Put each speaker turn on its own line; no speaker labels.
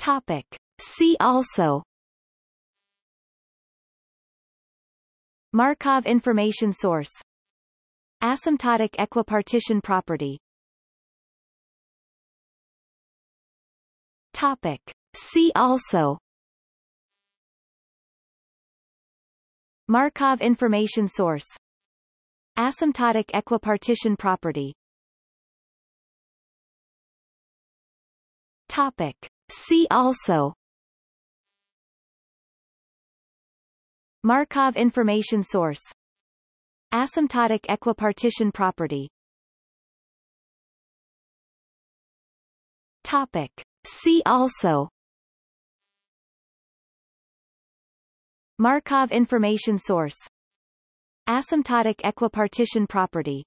Topic. See also Markov information source Asymptotic equipartition property Topic. See also Markov information source Asymptotic equipartition property Topic. See also. Markov information source. Asymptotic equipartition property. Topic. See also. Markov information source. Asymptotic equipartition property